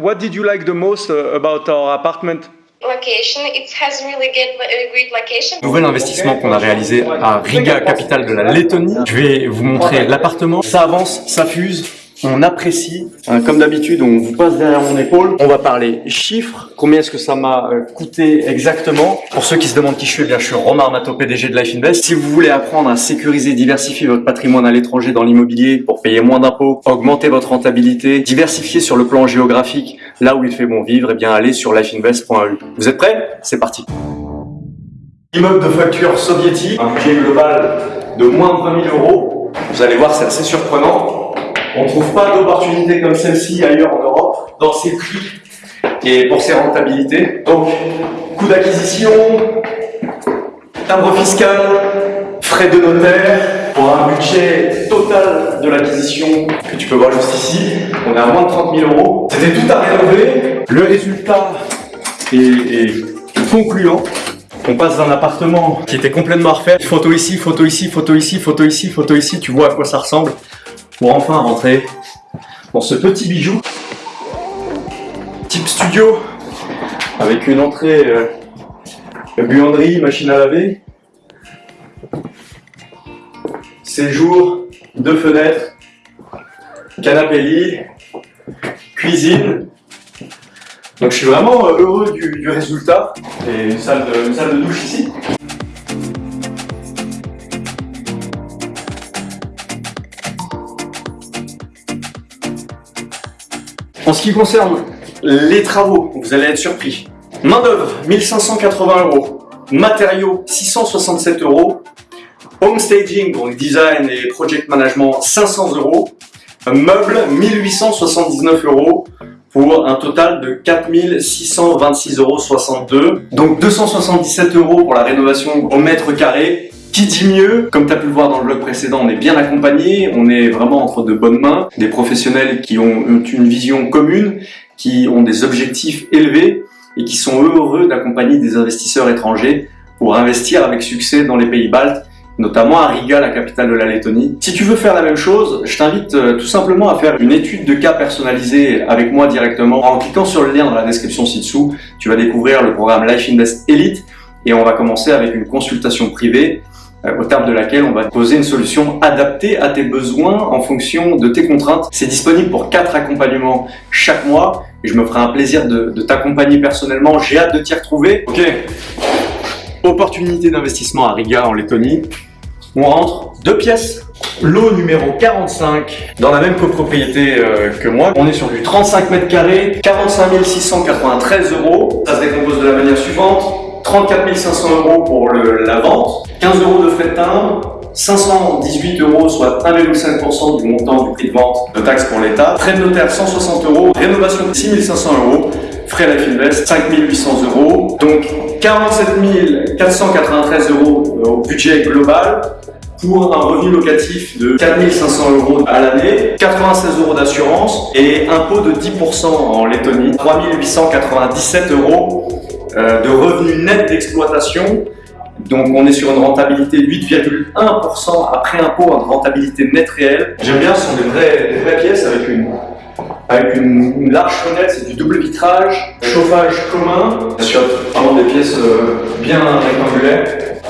What did you like the most uh, about our apartment? Location, it has really good, a great location. Nouvel investissement qu'on a réalisé à Riga, capitale de la Lettonie. Je vais vous montrer l'appartement. Ça avance, ça fuse, on apprécie. Hein, comme d'habitude, on vous passe derrière mon épaule. On va parler chiffres. Combien est-ce que ça m'a euh, coûté exactement? Pour ceux qui se demandent qui je suis, eh bien, je suis Romain Armato, PDG de Life Invest. Si vous voulez apprendre à sécuriser, diversifier votre patrimoine à l'étranger dans l'immobilier pour payer moins d'impôts, augmenter votre rentabilité, diversifier sur le plan géographique, là où il fait bon vivre, eh bien, allez sur lifeinvest.eu. Vous êtes prêts? C'est parti Immeuble de facture soviétique, un budget global de moins de 20 000 euros. Vous allez voir, c'est assez surprenant. On ne trouve pas d'opportunité comme celle-ci ailleurs en Europe, dans ces prix et pour ses rentabilités. Donc, coût d'acquisition, timbre fiscal, frais de notaire, pour un budget total de l'acquisition que tu peux voir juste ici, on est à moins de 30 000 euros. C'était tout à rénover. Le résultat est, concluant. On passe d'un appartement qui était complètement à refaire. Photo ici, photo ici, photo ici, photo ici, photo ici. Tu vois à quoi ça ressemble pour enfin rentrer dans ce petit bijou. Studio, avec une entrée euh, buanderie, machine à laver. Séjour, deux fenêtres, canapé lit, cuisine. Donc je suis vraiment euh, heureux du, résultat. Et une salle de douche ici. En ce qui concerne les travaux, vous allez être surpris. Main d'œuvre, 1580 euros. Matériaux, 667 euros. Home staging, donc design et project management, 500 euros. Meubles, 1879 euros pour un total de 4626,62 euros. Donc 277 euros pour la rénovation au mètre carré qui dit mieux Comme tu as pu le voir dans le blog précédent, on est bien accompagné, on est vraiment entre de bonnes mains, des professionnels qui ont une vision commune, qui ont des objectifs élevés et qui sont heureux d'accompagner des investisseurs étrangers pour investir avec succès dans les pays baltes notamment à Riga, la capitale de la Lettonie. Si tu veux faire la même chose, je t'invite euh, tout simplement à faire une étude de cas personnalisée avec moi directement. En cliquant sur le lien dans la description ci-dessous, tu vas découvrir le programme Life Invest Elite et on va commencer avec une consultation privée au terme de laquelle on va poser une solution adaptée à tes besoins en fonction de tes contraintes. C'est disponible pour quatre accompagnements chaque mois et je me ferai un plaisir de, t'accompagner personnellement. J'ai hâte de t'y retrouver. Ok, opportunité d'investissement à Riga en Lettonie. On rentre deux pièces. Lot numéro 45, dans la même copropriété euh, que moi. On est sur du 35 mètres carrés, 45 693 euros. Ça se décompose de la manière suivante. 34 500 euros pour la vente, 15 euros de frais de timbre, 518 euros, soit 1,5% du montant du prix de vente de taxes pour l'État, frais de notaire 160 euros, rénovation 6 500 euros, frais Life Invest 5 800 euros, donc 47 493 euros au budget global, pour un revenu locatif de 4500 euros à l'année, 96 euros d'assurance et impôt de 10% en Lettonie, 3897 euros euh, de revenus nets d'exploitation. Donc on est sur une rentabilité 8,1% après impôt, en rentabilité nette réelle. J'aime bien, ce sont des vraies, vraies pièces avec une, avec une, large fenêtre, c'est du double vitrage, chauffage commun, sur vraiment des pièces euh, bien rectangulaires,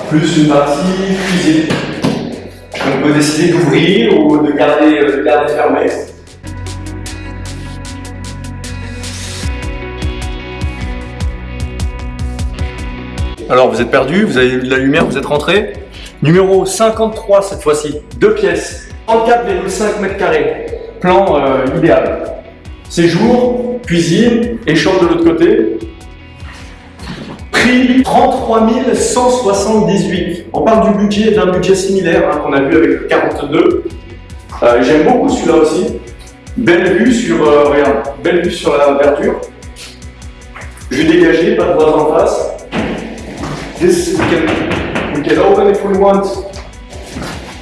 plus une partie cuisine. On peut décider d'ouvrir ou de garder, euh, de garder fermé. Alors vous êtes perdu, vous avez de la lumière, vous êtes rentré. Numéro 53 cette fois-ci, deux pièces, 34,5 mètres carrés, plan euh, idéal. Séjour, cuisine et chambre de l'autre côté. Prix 33 178. On parle du budget, d'un budget similaire hein, qu'on a vu avec le 42. Euh, j'aime beaucoup celui-là aussi. Belle vue sur, euh, regarde, belle vue sur la verdure. Vue dégagée, pas de voisin en face. This we can, we can open if we want.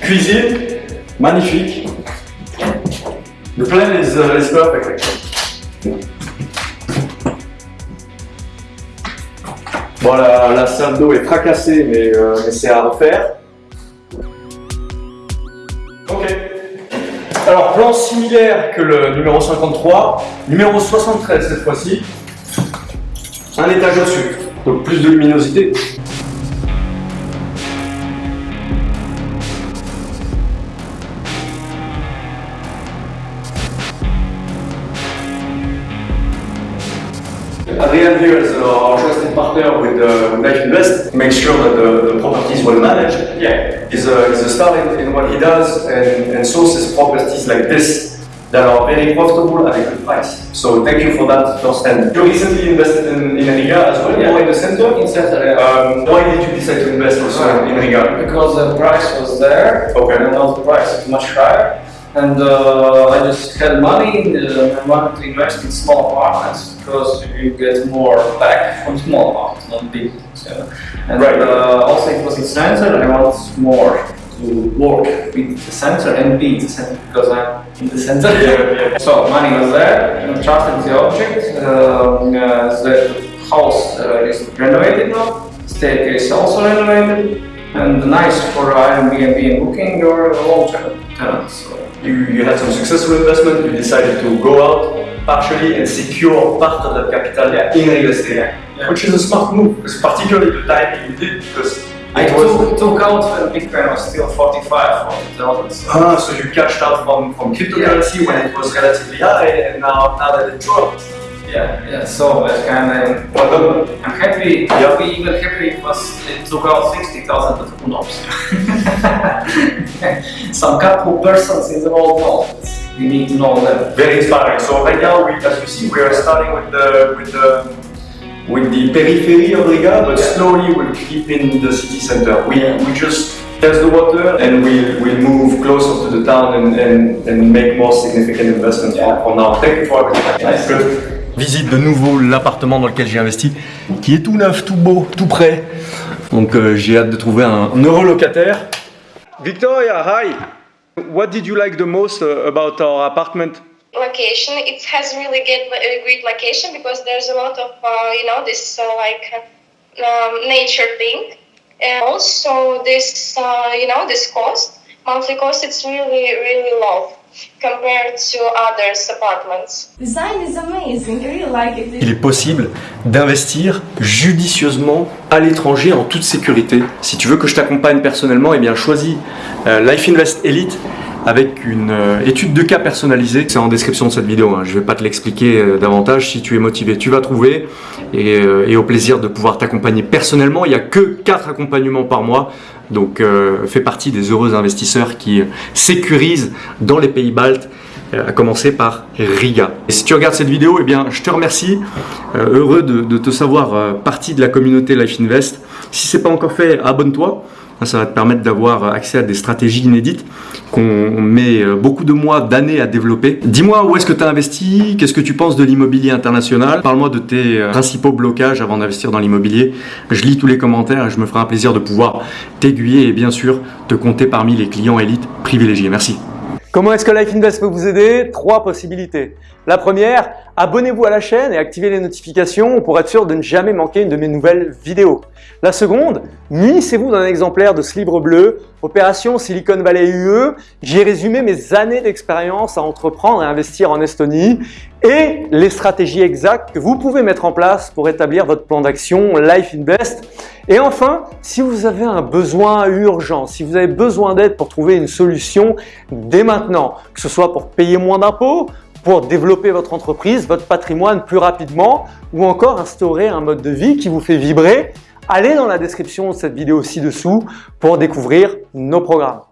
Cuisine, magnifique. The plan is, uh, perfect Bon, la, la salle d'eau est fracassée, mais, euh, mais c'est à refaire. Ok. Alors, Avance similaire que le numéro 53, numéro 73 cette fois-ci. Un étage au-dessus, donc plus de luminosité. Adrian here is our trusted partner with uh, Life Invest. Make sure that the, the property is well managed. Yeah, he's a, he's a star in, in what he does and, and sources properties like this that are very profitable at a good price. So thank you for that first hand. You recently invested in, in Riga as well, Yeah. or in the center? In center, yeah. Um, why did you decide to invest also in Riga? because the price was there, Okay. and now the price is much higher. And uh, I just had money, uh, I wanted to invest in small apartments because you get more back from small apartments, not big ones. And Right. uh, also it was in center, and I want more to work with the center and be in the center because I'm in the center. Yeah, yeah. So money was there, and trusted the object. Um, uh, the house uh, is renovated now, staircase also renovated, and nice for Airbnb and booking or long-term tenants. So, You, you had some successful investment, you decided to go out partially and secure part of that capital in real estate, Yeah. which is a smart move, because particularly the timing you did, because I was... took, took out when Bitcoin was still 45, 40,000. So. Ah, so you cashed out from, from cryptocurrency when it was relatively high, and now, now that it dropped. Yeah, yeah. So kind of. Well. I'm happy. Yeah. I'll be even happy it was it took out sixty thousand, but who knows? Some couple persons in the world know. We need to know them. Very inspiring. So right now, we, as you see, we are starting with the with the with the periphery of Riga, but slowly we'll keep in the city center. We we just test the water and we we'll move closer to the town and, and, and make more significant investments for, for now. Thank you for everything. Nice. Good. Visite de nouveau l'appartement dans lequel j'ai investi, qui est tout neuf, tout beau, tout prêt. Donc euh, j'ai hâte de trouver un, un locataire. Victoria, hi. What did you like the most uh, about our apartment? Location. It has really good, great location because there's a lot of uh, you know this uh, like um, nature thing, and also this uh, you know this cost monthly cost. It's really really low compared to others apartments. Design is amazing. I really like it. Il est possible d'investir judicieusement à l'étranger en toute sécurité. Si tu veux que je t'accompagne personnellement, eh bien choisis euh, Life Invest Elite avec une euh, étude de cas personnalisée. C'est en description de cette vidéo, hein. je ne vais pas te l'expliquer euh, davantage. Si tu es motivé, tu vas trouver. Et, euh, au plaisir de pouvoir t'accompagner personnellement. Il n'y a que 4 accompagnements par mois. Donc fais partie des heureux investisseurs qui sécurisent dans les pays baltes à commencer par Riga. Et si tu regardes cette vidéo, eh bien, je te remercie, heureux de, te savoir partie de la communauté Life Invest. Si c'est pas encore fait, abonne-toi. Hein, Ça va te permettre d'avoir accès à des stratégies inédites qu'on met euh, beaucoup de mois, d'années à développer. Dis-moi où est-ce que tu as investi, qu'est-ce que tu penses de l'immobilier international? Parle-moi de tes euh, principaux blocages avant d'investir dans l'immobilier. Je lis tous les commentaires et je me ferai un plaisir de pouvoir t'aiguiller et bien sûr te compter parmi les clients élites privilégiés. Merci. Comment est-ce que Life Invest peut vous aider? Trois possibilités. La première, abonnez-vous à la chaîne et activez les notifications pour être sûr de ne jamais manquer une de mes nouvelles vidéos. La seconde, munissez-vous d'un exemplaire de ce livre bleu, Opération Silicon Valley UE. J'y ai résumé mes années d'expérience à entreprendre et investir en Estonie et les stratégies exactes que vous pouvez mettre en place pour établir votre plan d'action Life Invest. Et enfin, si vous avez un besoin urgent, si vous avez besoin d'aide pour trouver une solution dès maintenant, que ce soit pour payer moins d'impôts, pour développer votre entreprise, votre patrimoine plus rapidement ou encore instaurer un mode de vie qui vous fait vibrer, allez dans la description de cette vidéo ci-dessous pour découvrir nos programmes.